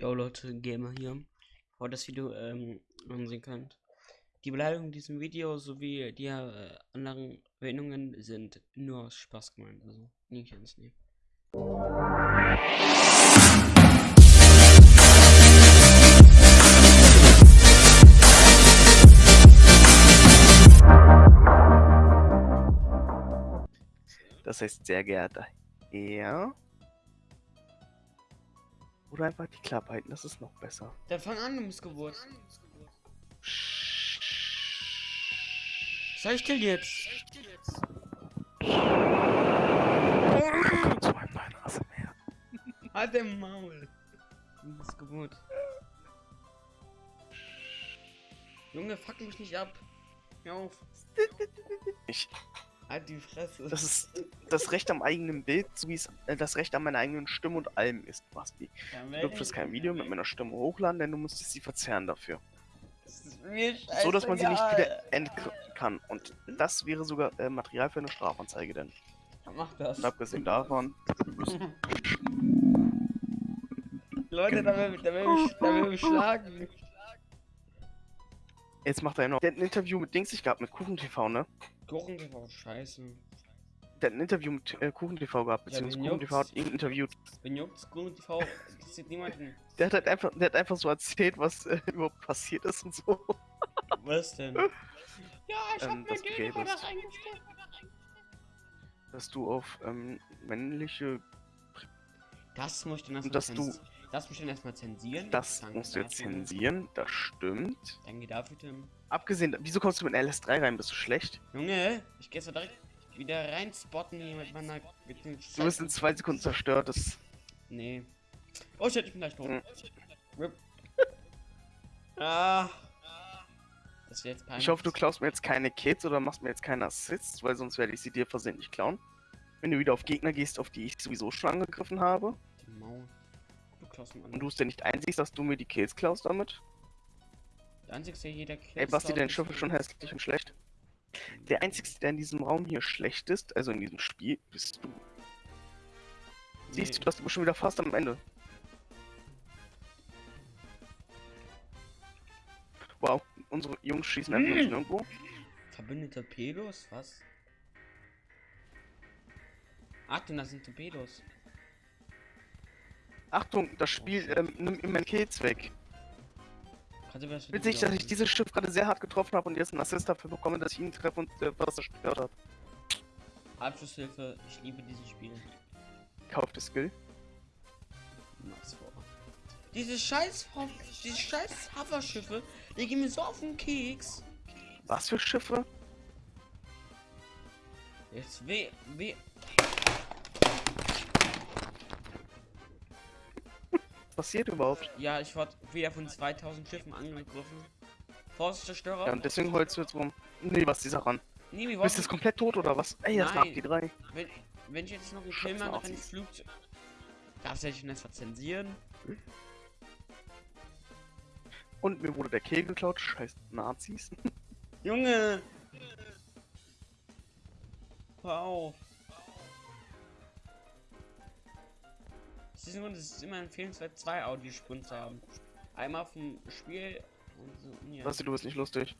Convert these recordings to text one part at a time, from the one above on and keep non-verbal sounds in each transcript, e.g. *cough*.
Jo Leute, Gamer hier. Heute das Video ähm, ansehen könnt. Die Beleidigungen in diesem Video sowie die äh, anderen Erwähnungen sind nur aus Spaß gemeint. Also nicht ernst nehmen. Das heißt, sehr geehrter Herr. Oder einfach die Klappe halten, das ist noch besser. Dann fang an, du Missgeburt. Sei still jetzt. Willkommen zu meinem neuen ASMR. Halt den Maul. Du Missgeburt. Junge, fuck mich nicht ab. Hör auf. Ich, Halt die Fresse. das ist das Recht am eigenen Bild, so wie es äh, das Recht an meiner eigenen Stimme und allem ist, Basti. Du dürftest kein Video mit meiner Stimme hochladen, denn du musstest sie verzerren dafür. Das ist mir So, dass man sie nicht wieder entkommen kann. Und das wäre sogar äh, Material für eine Strafanzeige, denn. Mach das. Und abgesehen davon, *laughs* Leute, da will, da will, mich, da will schlagen. jetzt macht er noch. Der hat ein Interview mit Dings ich gehabt, mit Kuchen TV, ne? Kuchen TV, scheiße. Der hat ein Interview mit äh, Kuchen TV gehabt, Ja, beziehungsweise wen Kuchen TV hat ihn interviewt. Wenn juckt's, Kuchen TV interessiert niemanden. Der hat halt einfach, der hat einfach so erzählt, was äh, *laughs* überhaupt passiert ist und so. Was denn? *laughs* Ja, ich Ähm, hab mir gay über das eingestellt. Dass du auf ähm, männliche. Das muss ich Und dass du- Das muss ich dann erstmal zensieren. Das Danke musst du jetzt dafür. zensieren, das stimmt. Danke dafür, Tim. Abgesehen, wieso kommst du mit einer LS3 rein? Bist du schlecht? Junge, ich geh jetzt direkt wieder rein spotten hier mit meiner. Mit Du bist in zwei Sekunden zerstört. Das, Nee. Oh shit, ich bin gleich tot. Mhm. Rip. *laughs* Ah. Das jetzt peinlich. ich hoffe, du klaust mir jetzt keine Kids oder machst mir jetzt keine Assists, weil sonst werde ich sie dir versehentlich klauen. Wenn du wieder auf Gegner gehst, auf die ich sowieso schon angegriffen habe. Die Maul. Du klaust mir an. Und du es ja nicht einsiehst, dass du mir die Kills klaust damit. Der einzige, der jeder Kill Ey, Basti, dein Schiff ist schon hässlich und schlecht. Der einzige, der in diesem Raum hier schlecht ist, also in diesem Spiel, bist du. Siehst du, dass du bist schon wieder fast am Ende. Wow, unsere Jungs schießen einfach nicht nirgendwo. Verbündete Pedos? Was? Achtung, das sind Torpedos. Achtung, das Spiel ähm, nimmt mir meine Kills weg. Das Witzig, dass ich dieses Schiff gerade sehr hart getroffen habe und jetzt einen Assist dafür bekomme, dass ich ihn treffe und äh, was zerstört habe. Abschlusshilfe, ich liebe dieses Spiel. Kauft das Skill. Mach's vor. Diese scheiß, diese scheiß Hoverschiffe, die gehen mir so auf den Keks. Was für Schiffe? Jetzt weh, weh. Passiert überhaupt? Ja, ich wurde wieder von 2000 Schiffen angegriffen. Forstzerstörer. Ja, und deswegen holst du jetzt rum. Nee, was ist die Sache an? nee, wir Du bist jetzt komplett tot oder was? Ey, das macht die drei. wenn, wenn ich jetzt noch einen Kill mache, kann ich. Flugzeug. Darfst du dich jetzt verzensieren? Und mir wurde der Kill geklaut. Scheiß Nazis. *laughs* Junge! Hör auf. Aus diesem Grund ist es immer empfehlenswert, zwei Audiospuren zu haben. Einmal vom Spiel und so. Ja. Basti, du bist nicht lustig.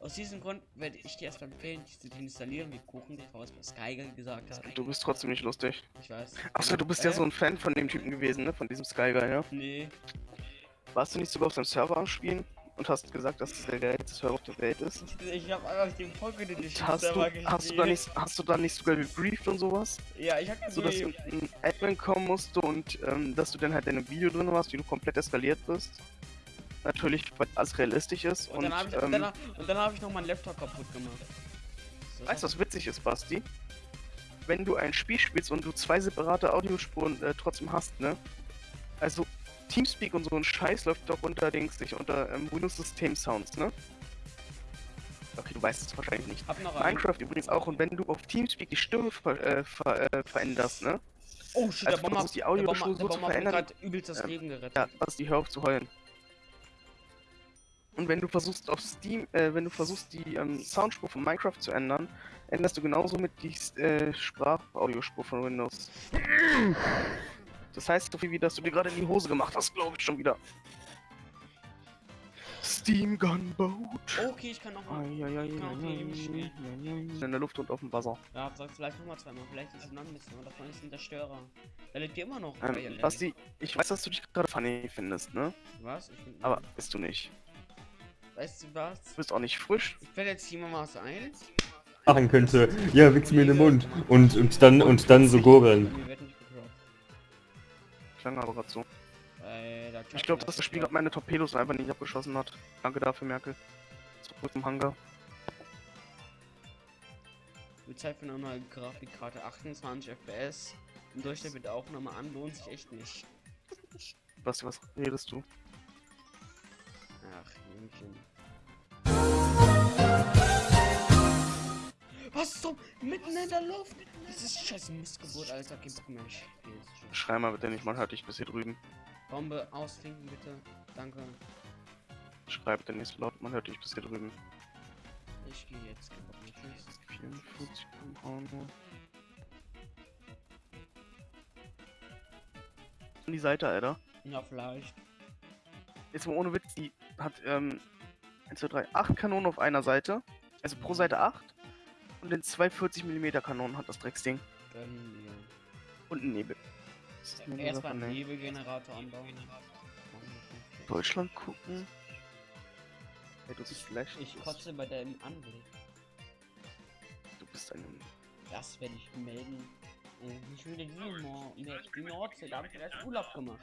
Aus diesem Grund werde ich dir erstmal empfehlen, diese zu installieren, wie Kuchen TV es bei Skyger gesagt hat. Du bist trotzdem nicht lustig. Ich weiß. Achso, du bist ja Äh? so ein Fan von dem Typen gewesen, ne? Von diesem Sky Guy, ja? Nee. Warst du nicht sogar auf seinem Server am Spielen und hast gesagt, dass es der geilste Server auf der Welt ist? Ich habe einfach den Folge nicht Hast du, hast du da nicht, hast du da nicht sogar gebrieft und sowas? Ja, ich habe So dass ein Admin kommen musste und ähm, dass du dann halt in einem Video drin warst, wie du komplett eskaliert bist. Natürlich, weil alles realistisch ist Und und, dann habe ich, ähm, dann, hab- und dann hab ich noch meinen Laptop kaputt gemacht. Das Weißt du, was witzig ist, Basti? Wenn du ein Spiel spielst und du zwei separate Audiospuren äh, trotzdem hast, ne? Also Teamspeak und so ein Scheiß läuft doch unter Dings nicht, unter ähm, Windows System Sounds, ne? Okay, du weißt es wahrscheinlich nicht. Minecraft übrigens auch und wenn du auf Teamspeak die Stimme ver äh, ver äh, veränderst, ne? Oh shit, Also der Bomber, die der Audiospur Bomber, so der Bomber hat verändern, gerade übelst das Leben gerettet. Ja, Basti, hör auf zu heulen. Und wenn du versuchst auf Steam, äh, wenn du versuchst die ähm, Soundspur von Minecraft zu ändern, änderst du genauso mit die äh, Sprachaudiospur von Windows. Das heißt so viel wie, dass du dir gerade in die Hose gemacht hast, glaube ich schon wieder. Steam Gunboat. Okay, ich kann noch mal. Eieiei, Ich kann auch eieiei, gegen ihn spielen. eieiei. In der Luft und auf dem Wasser. Ja, sag vielleicht nochmal zweimal. Vielleicht ist es noch ein bisschen. Und davon ist ein Zerstörer. Da lebt ihr immer noch. Ähm. Basti, ich weiß, dass du dich gerade funny findest, ne? Was? Ich find, Aber bist du nicht. Weißt du was? Du bist auch nicht frisch. Ich fällt jetzt hier mal was ein. machen könnte. Ja, wichs mir in den Mund. Und, und dann, und dann so gurgeln. Mir wird nicht gedroppt. Klang aber gerade so. Äh, der Ich glaube, dass das Spiel gerade meine Torpedos einfach nicht abgeschossen hat. Danke dafür, Merkel. Zurück zum Hangar. Die Zeit für neue Grafikkarte 28 FPS. Im Durchschnitt mit der Aufnahme an lohnt sich echt nicht. Basti, was redest du? Ach, Jüngchen. Was zum? Mitten in der Luft? Das ist scheiß Missgeburt, Alter. Kein Bock mehr. Geh. Schrei mal bitte nicht, man hört dich bis hier drüben. Bombe ausfinken, bitte. Danke. Schrei bitte nicht so laut, man hört dich bis hier drüben. Ich gehe jetzt. Mehr. Tschüss. 44 km/h. An die Seite, Alter. Ja, vielleicht. Jetzt mal ohne Witz, die hat, ähm, 1, 2, 3, 8 Kanonen auf einer Seite. Also pro Seite 8. Und den 240 mm Kanonen hat das Drecksding. Gönnen wir. Und einen Nebel. Erstmal einen? Nebelgenerator anbauen. Deutschland gucken. Hey, du bist schlecht. Ich kotze bei dem Anblick. Du bist ein. Das werde ich melden. Ich will die Nord die Nordsee, da habe ich erst Urlaub gemacht.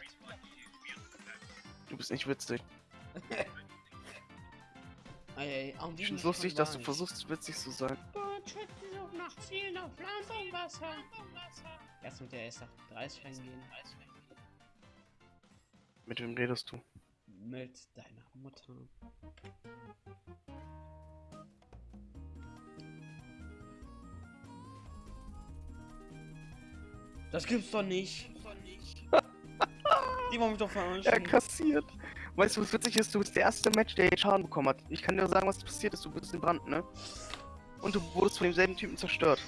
Du bist nicht witzig. *laughs* Ey, ey, Ich find's lustig, dass du versuchst, witzig zu sein. Bootschützen suchen nach Zielen auf Land und Wasser. Erst mit der S38 reingehen. Mit wem redest du? Mit deiner Mutter. Das gibt's doch nicht. *laughs* Die wollen mich doch Er verarschen. kassiert. Weißt du, was witzig ist? Du bist der erste Match, der Schaden bekommen hat. Ich kann dir sagen, was passiert ist. Du bist in Brand, ne? Und du wurdest von demselben Typen zerstört.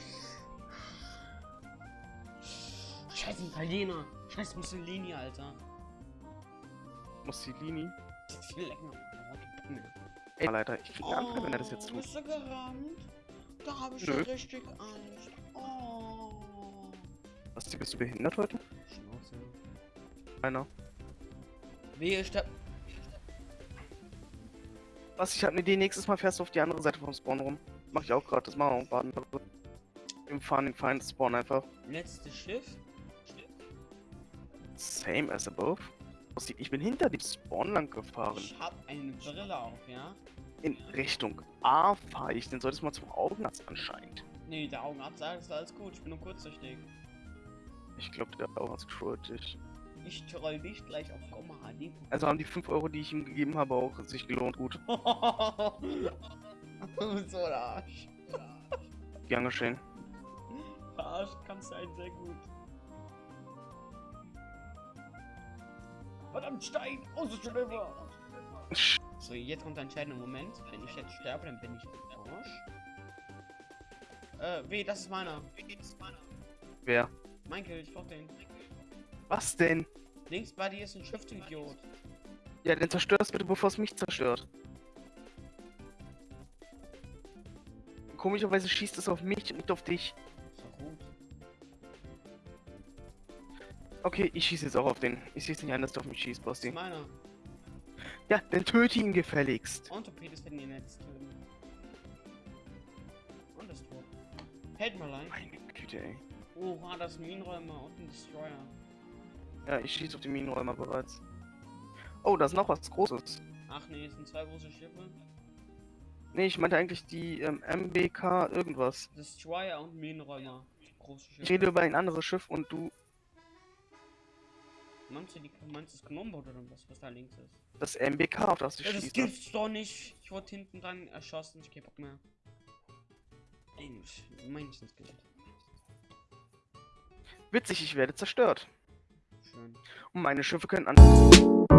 Scheiß Italiener. Scheiß Mussolini, Alter. Mussolini. Viel länger. Ey, Leiter, ich krieg einen Anfall, wenn er das jetzt tut. Bist du gerannt? Da habe ich Nö. schon richtig Angst. Oh. Was, bist du behindert heute? Schnauze. Einer. Wehe, sterb. Was, ich hab eine Idee. Nächstes Mal fährst du auf die andere Seite vom Spawn rum. Mach ich auch gerade. Das machen wir. Wir fahren den Feind Spawn einfach. Letztes Schiff. Same as above. Ich bin hinter dem Spawn lang gefahren. Ich hab eine Brille auf, ja? In Richtung A fahre ich. Den solltest du mal zum Augenarzt anscheinend. Nee, der Augenarzt sagt, ist alles gut. Ich bin nur kurzsichtig. Ich glaube, der Augenarzt trollt dich. Ich troll dich gleich auf Komma. Also haben die 5 Euro, die ich ihm gegeben habe, auch sich gelohnt. Gut. *laughs* so ein Arsch. Gern geschehen. Verarscht kannst du einen sehr gut. Verdammt, Stein! Außenschlüpfer! So, jetzt kommt der entscheidende Moment. Wenn ich jetzt sterbe, dann bin ich im Arsch. Äh, weh, das ist meiner. Wer? Mein Kill, ich brauch den. Was denn? Links bei dir ist ein Schiff, du Idiot. Ja, dann zerstörst bitte, bevor es mich zerstört. Komischerweise schießt es auf mich und nicht auf dich. Ist doch gut. Okay, ich schieße jetzt auch auf den. Ich sehe es nicht ein, dass du auf mich schießt, Das ist Basti. meiner. Ja, dann töte ihn gefälligst. Und Torpedos werden ihn jetzt töten. Und das tot. Hält mal leicht. Meine Güte, ey. Oha, das ist ein Minenräumer und ein Destroyer. Ja, ich schieße auf den Minenräumer bereits. Oh, da ist noch was Großes. Ach nee, es sind zwei große Schiffe. Nee, ich meinte eigentlich die ähm, MBK irgendwas. Destroyer und Minenräumer. Ich rede über ein anderes Schiff und du Meinst du, die, meinst du das Kanonenboot oder was, was da links ist? das MBK, auf das ich Ja, das schieße. gibt's doch nicht. Ich wurde hinten dran erschossen. Ich geh Bock mehr. Mensch, meistens Geld. Witzig, ich werde zerstört. Schön. Und meine Schiffe können an.